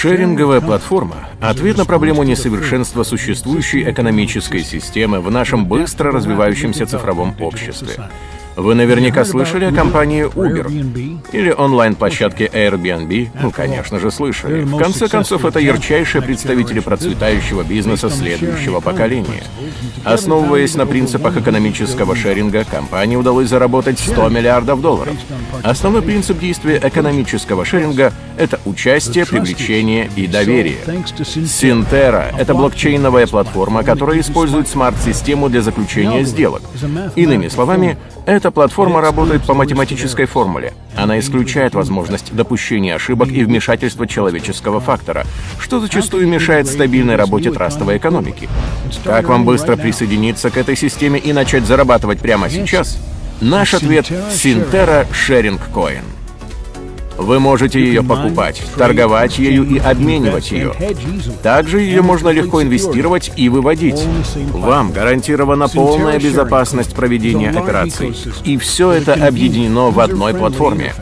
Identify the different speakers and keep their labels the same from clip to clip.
Speaker 1: Шеринговая платформа — ответ на проблему несовершенства существующей экономической системы в нашем быстро развивающемся цифровом обществе. Вы наверняка слышали о компании Uber или онлайн-площадке Airbnb? Ну, конечно же, слышали. В конце концов, это ярчайшие представители процветающего бизнеса следующего поколения. Основываясь на принципах экономического шеринга, компании удалось заработать 100 миллиардов долларов. Основной принцип действия экономического шеринга — это участие, привлечение и доверие. Синтера — это блокчейновая платформа, которая использует смарт-систему для заключения сделок. Иными словами, эта платформа работает по математической формуле. Она исключает возможность допущения ошибок и вмешательства человеческого фактора, что зачастую мешает стабильной работе трастовой экономики. Как вам быстро присоединиться к этой системе и начать зарабатывать прямо сейчас? Наш ответ — Синтера Sharing Coin. Вы можете ее покупать, торговать ею и обменивать ее. Также ее можно легко инвестировать и выводить. Вам гарантирована полная безопасность проведения операций. И все это объединено в одной платформе.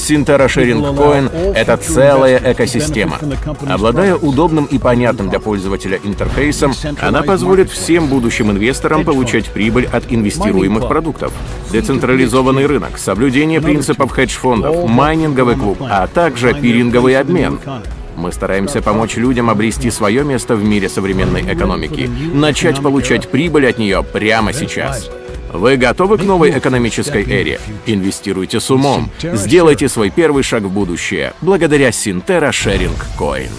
Speaker 1: Синтера Sharing Coin — это целая экосистема. Обладая удобным и понятным для пользователя интерфейсом, она позволит всем будущим инвесторам получать прибыль от инвестируемых продуктов. Децентрализованный рынок, соблюдение принципов хедж-фондов, майнинговый клуб, а также пиринговый обмен. Мы стараемся помочь людям обрести свое место в мире современной экономики, начать получать прибыль от нее прямо сейчас. Вы готовы к новой экономической эре? Инвестируйте с умом. Сделайте свой первый шаг в будущее благодаря Синтера Sharing Coin.